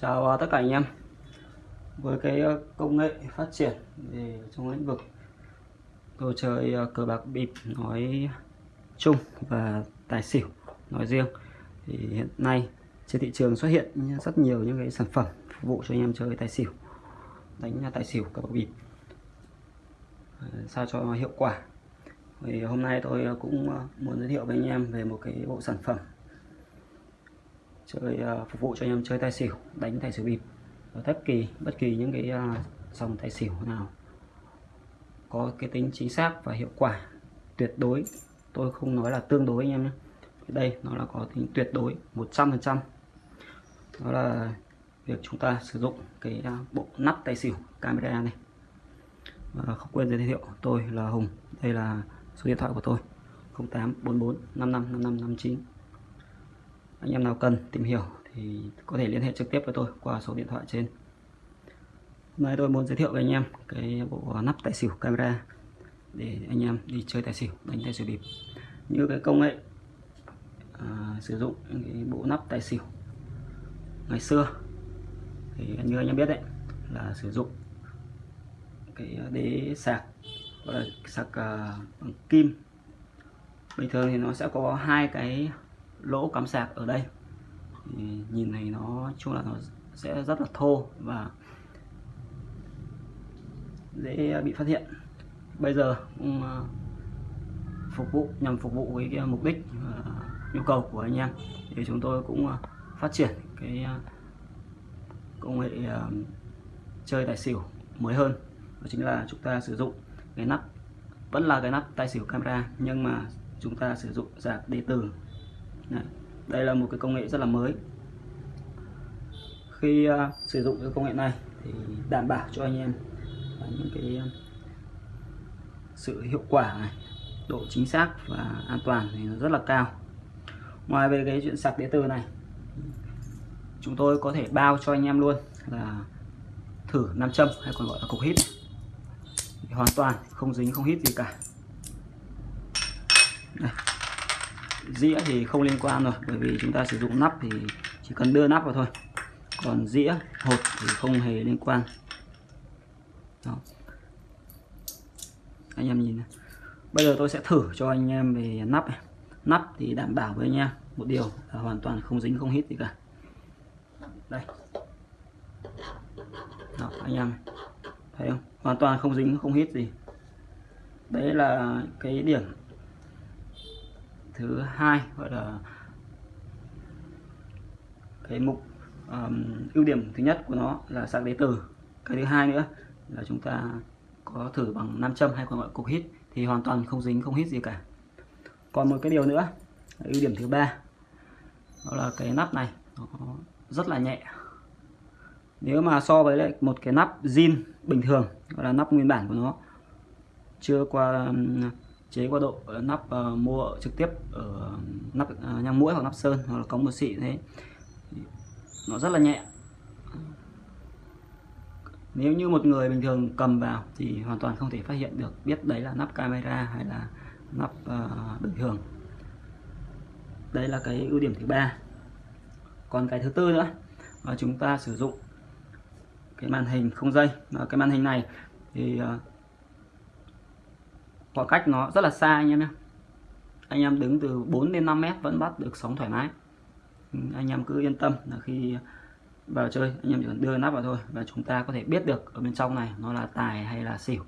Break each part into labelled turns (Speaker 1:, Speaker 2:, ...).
Speaker 1: Chào à, tất cả anh em. Với cái ờ, công nghệ phát triển về trong lĩnh vực đồ chơi ờ, cờ bạc, bịp nói chung và tài xỉu nói riêng thì hiện nay trên thị trường xuất hiện rất nhiều những cái sản phẩm phục vụ cho anh em chơi tài xỉu, đánh tài xỉu, cờ bạc, bịp. Ờ, sao cho hiệu quả? Thì hôm nay tôi cũng muốn giới thiệu với anh em về một cái bộ sản phẩm chơi ờ, phục vụ cho anh em chơi tài xỉu, đánh tài xỉu bịp. Ở bất kỳ bất kỳ những cái ờ, dòng tài xỉu nào có cái tính chính xác và hiệu quả, tuyệt đối. Tôi không nói là tương đối anh em nhé. Đây, nó là có tính tuyệt đối 100% đó là việc chúng ta sử dụng cái ờ, bộ nắp tài xỉu camera này. Và không quên giới thiệu, tôi là Hùng. Đây là số điện thoại của tôi 0844 55 55 59 anh em nào cần tìm hiểu thì có thể liên hệ trực tiếp với tôi qua số điện thoại trên. Hôm nay tôi muốn giới thiệu với anh em cái bộ nắp tài xỉu camera để anh em đi chơi tài xỉu đánh tài xỉu bịp. Như cái công nghệ à, sử dụng cái bộ nắp tài xỉu ngày xưa thì như anh em biết đấy là sử dụng cái đế sạc gọi là sạc uh, bằng kim. Bình thường thì nó sẽ có hai cái lỗ cắm sạc ở đây. Thì nhìn này nó chung là nó sẽ rất là thô và dễ bị phát hiện. Bây giờ cũng à, phục vụ, nhằm phục vụ với cái mục đích à, nhu cầu của anh em. Thì chúng tôi cũng à, phát triển cái công nghệ chơi tài xỉu mới hơn. Đó chính là chúng ta sử dụng cái nắp, vẫn là cái nắp tài xỉu camera, nhưng mà chúng ta sử dụng sạc điện tử. Đấy. đây là một cái công nghệ rất là mới. Khi uh, sử dụng cái công nghệ này thì đảm bảo cho anh em những cái à, sự hiệu quả này độ chính xác và an toàn thì nó rất là cao. Ngoài về cái chuyện sạc điện tử này chúng tôi có thể bao cho anh em luôn là thử nam châm hay còn gọi là cục hít. Hoàn toàn không dính không hít gì cả. Đây dĩa thì không liên quan rồi bởi vì chúng ta sử dụng nắp thì chỉ cần đưa nắp vào thôi. Còn dĩa hộp thì không hề liên quan. Đó. anh em nhìn này. bây giờ tôi sẽ thử cho anh em về nắp này. nắp thì đảm bảo với anh em một điều là hoàn toàn không dính không hít gì cả. Đây. Đó, anh em thấy không? Hoàn toàn không dính không hít gì. Đấy là cái điểm thứ hai gọi là cái mục um, ưu điểm thứ nhất của nó là sạc đế từ. Cái thứ hai nữa là chúng ta có thử bằng nam châm hay còn gọi cục hít thì hoàn toàn không dính không hít gì cả. Còn một cái điều nữa ưu điểm thứ ba đó là cái nắp này nó rất là nhẹ. Nếu mà so với lại một cái nắp zin bình thường gọi là nắp nguyên bản của nó chưa qua chế qua độ ờ, nắp uh, mua trực tiếp ở nắp uh, nhang mũi hoặc nắp sơn hoặc là có một xị thế. Nó rất là nhẹ. Nếu như một người bình thường cầm vào thì hoàn toàn không thể phát hiện được biết đấy là nắp camera hay là nắp uh, bình thường. Đây là cái ưu điểm thứ ba. Còn cái thứ tư nữa là chúng ta sử dụng cái màn hình không dây. Cái màn hình này thì uh, khoảng cách nó rất là xa anh em nhé. Anh em đứng từ 4 đến 5 mét vẫn bắt được sóng thoải mái. Ừ, anh em cứ yên tâm là khi vào chơi, anh em chỉ cần đưa nắp vào thôi và chúng ta có thể biết được ở bên trong này nó là tài hay là xỉu.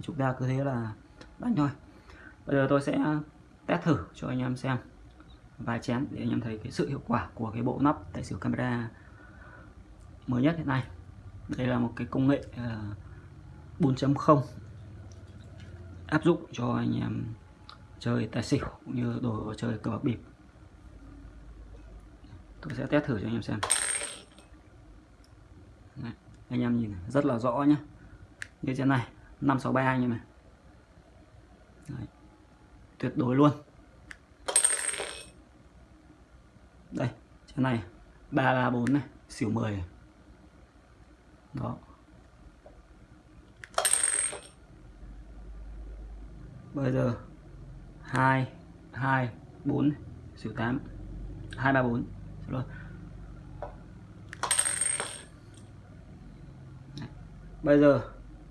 Speaker 1: Chúng ta cứ thế là đánh thôi. Bây giờ tôi sẽ test thử cho anh em xem vài chén để anh em thấy cái sự hiệu quả của cái bộ nắp tài xỉu camera mới nhất hiện nay. Đây là một cái công nghệ ờ, 4.0 áp dụng cho anh em chơi tài xỉu cũng như đồ chơi cờ bạc bịp. Tôi sẽ test thử cho anh em xem. Đấy, anh em nhìn rất là rõ nhé như trên này 563 anh em này. Đấy, tuyệt đối luôn. Đây trên này 334 này xỉu 10 này. đó. Bây giờ. Hai hai, bốn, xỉu tám. Hai, ba, bốn. Rồi. Bây giờ,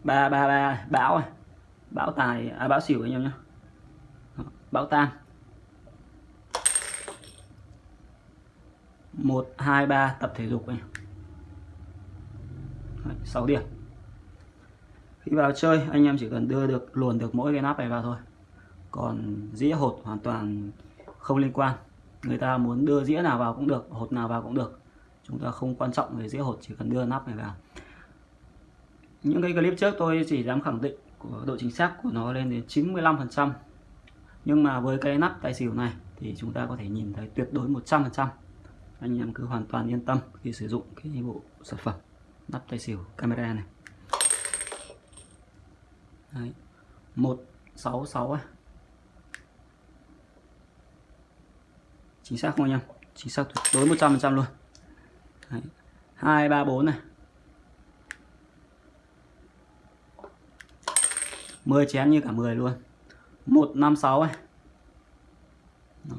Speaker 1: ba ba ba, bão này bão tài à bão xỉu anh em nhé bão tam một, hai, ba, tập thể dục này 6 điểm khi vào chơi, anh em chỉ cần đưa được, luồn được mỗi cái nắp này vào thôi. Còn dĩa hột hoàn toàn không liên quan. Người ta muốn đưa dĩa nào vào cũng được, hột nào vào cũng được. Chúng ta không quan trọng về dĩa hột, chỉ cần đưa nắp này vào. Những cái clip trước tôi chỉ dám khẳng định của độ chính xác của nó lên đến 95 phần trăm. Nhưng mà với cái nắp tài xỉu này thì chúng ta có thể nhìn thấy tuyệt đối 100 phần trăm. Anh em cứ hoàn toàn yên tâm khi sử dụng cái bộ sản phẩm nắp tài xỉu camera này. Đấy. 166 à. chính xác không anh em chính xác tuyệt đối 100 phần trăm luôn Đấy. 234 này 10 chén như cả 10 luôn 156 này Đó.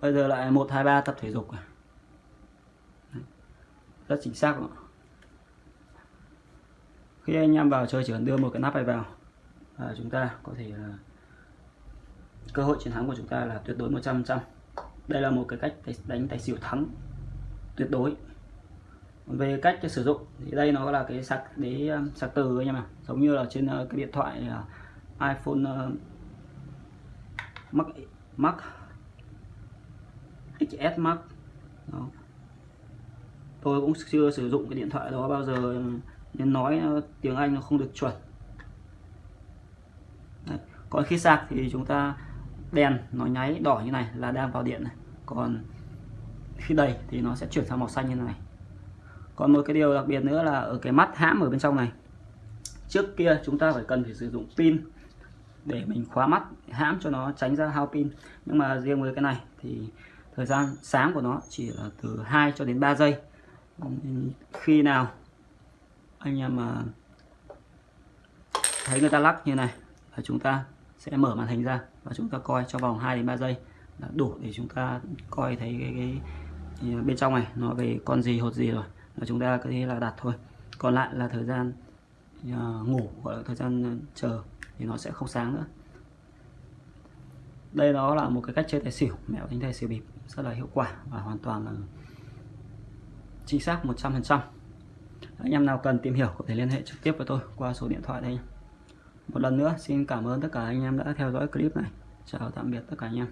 Speaker 1: Bây giờ lại 123 tập thể dục à? Rất chính xác rồi. Khi anh em vào chơi chỉ cần đưa một cái nắp này vào và chúng ta có thể là cơ hội chiến thắng của chúng ta là tuyệt đối 100% đây là một cái cách đánh tài xỉu thắng tuyệt đối. Về cách sử dụng thì đây nó là cái sạc để à, sạc từ anh em ạ. Giống như là trên à, cái điện thoại à, iPhone uh, Max Max XS Max đó. tôi cũng chưa sử dụng cái điện thoại đó bao giờ nên nói ờ, tiếng Anh nó không được chuẩn. Đấy. còn khi sạc thì chúng ta đèn nó nháy đỏ như này là đang vào điện này. Còn khi đầy thì nó sẽ chuyển sang màu xanh như này. Còn một cái điều đặc biệt nữa là ở cái mắt hãm ở bên trong này, trước kia chúng ta phải cần phải sử dụng pin để mình khóa mắt hãm cho nó tránh ra hao pin. Nhưng mà riêng với cái này thì thời gian sáng của nó chỉ là từ 2 cho đến 3 giây. Khi nào anh em mà thấy người ta lắc như này là chúng ta sẽ mở màn hình ra và chúng ta coi trong vòng 2 đến 3 giây là đủ để chúng ta coi thấy cái, cái, cái bên trong này nó về con gì hột gì rồi. Là chúng ta có thể là đặt thôi. Còn lại là thời gian uh, ngủ gọi là thời gian chờ thì nó sẽ không sáng nữa. Đây đó là một cái cách chơi tài xỉu. Mẹo đánh tài xỉu bịp rất là hiệu quả và hoàn toàn là chính xác 100% anh em nào cần tìm hiểu có thể liên hệ trực tiếp với tôi qua số điện thoại đây một lần nữa, xin cảm ơn tất cả anh em đã theo dõi clip này. Chào tạm biệt tất cả anh em.